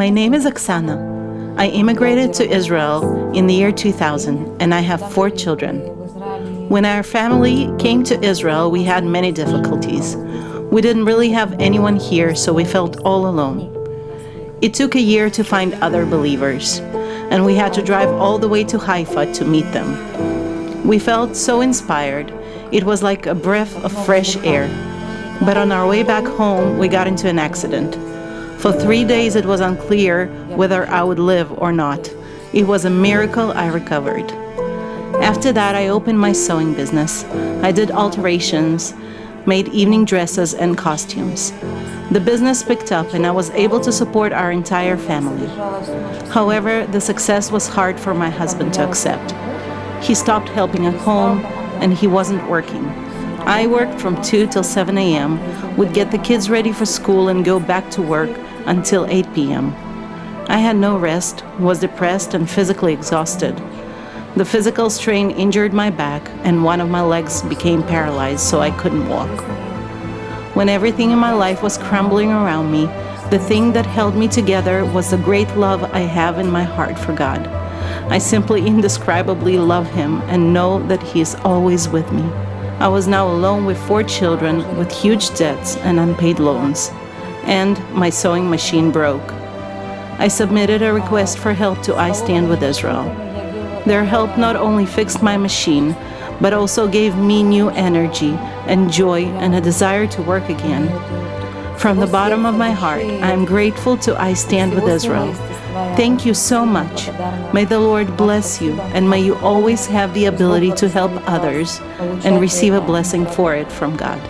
My name is Oksana. I immigrated to Israel in the year 2000 and I have four children. When our family came to Israel, we had many difficulties. We didn't really have anyone here, so we felt all alone. It took a year to find other believers, and we had to drive all the way to Haifa to meet them. We felt so inspired. It was like a breath of fresh air. But on our way back home, we got into an accident. For three days it was unclear whether I would live or not. It was a miracle I recovered. After that, I opened my sewing business. I did alterations, made evening dresses and costumes. The business picked up and I was able to support our entire family. However, the success was hard for my husband to accept. He stopped helping at home and he wasn't working. I worked from 2 till 7 a.m., would get the kids ready for school and go back to work until 8 p.m. I had no rest, was depressed and physically exhausted. The physical strain injured my back and one of my legs became paralyzed so I couldn't walk. When everything in my life was crumbling around me, the thing that held me together was the great love I have in my heart for God. I simply indescribably love Him and know that He is always with me. I was now alone with four children with huge debts and unpaid loans and my sewing machine broke. I submitted a request for help to I Stand With Israel. Their help not only fixed my machine, but also gave me new energy and joy and a desire to work again. From the bottom of my heart, I am grateful to I Stand With Israel. Thank you so much. May the Lord bless you, and may you always have the ability to help others and receive a blessing for it from God.